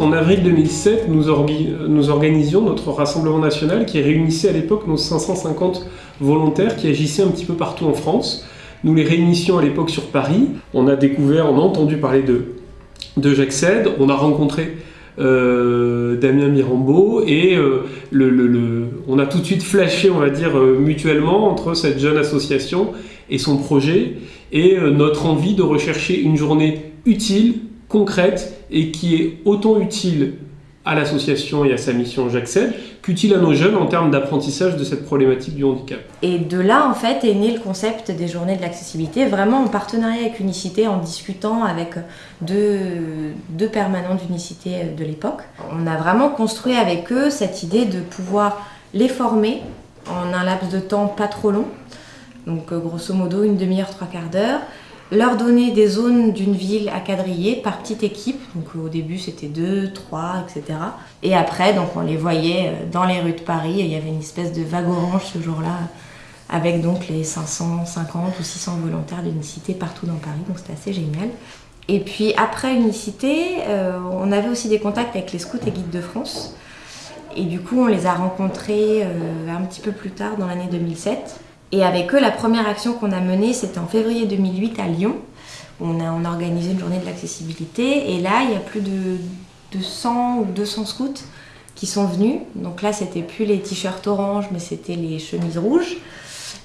En avril 2007, nous, nous, organisions notre rassemblement national qui réunissait à l'époque nos 550 volontaires qui agissaient un petit peu partout en France. Nous les réunissions à l'époque sur Paris. On a découvert, on a entendu parler de, de J'accède. On a rencontré euh, Damien Mirambeau et euh, on a tout de suite flashé, on va dire, euh, mutuellement entre cette jeune association et son projet et notre envie de rechercher une journée utile, concrète et qui est autant utile à l'association et à sa mission J'accède qu'utile à nos jeunes en termes d'apprentissage de cette problématique du handicap. Et de là, en fait, est né le concept des journées de l'accessibilité, vraiment en partenariat avec Unicité, en discutant avec deux, deux permanents d'Unicité de l'époque. On a vraiment construit avec eux cette idée de pouvoir les former en un laps de temps pas trop long, donc grosso modo une demi-heure, trois quarts d'heure, leur donner des zones d'une ville à quadriller par petite équipe. Donc au début c'était deux, trois, etc. Et après donc on les voyait euh, dans les rues de Paris. il y avait une espèce de vague orange ce jour-là avec donc les 550 ou 600 volontaires d'unicité partout dans Paris. Donc c'était assez génial. Et puis après unicité, euh, on avait aussi des contacts avec les scouts et guides de France. Et du coup on les a rencontrés euh, un petit peu plus tard dans l'année 2007. Et avec eux, la première action qu'on a menée, c'était en février 2008 à Lyon. On a, on a organisé une journée de l'accessibilité et là, il y a plus de, 100 ou 200 scouts qui sont venus. Donc là, c'était plus les t-shirts orange, mais c'était les chemises rouges,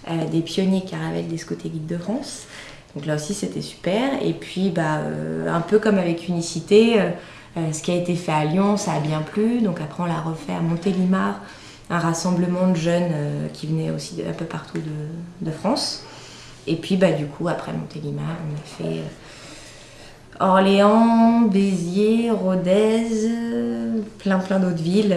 euh, des pionniers caravelles des scouts et guides de France. Donc là aussi, c'était super. Et puis, bah, euh, un peu comme avec Unicité, euh, ce qui a été fait à Lyon, ça a bien plu. Donc après, on l'a refait à Montélimar un rassemblement de jeunes euh, qui venaient aussi un peu partout de, France. Et puis bah, du coup, après Montélimar, on a fait euh, Orléans, Béziers, Rodez, plein plein d'autres villes.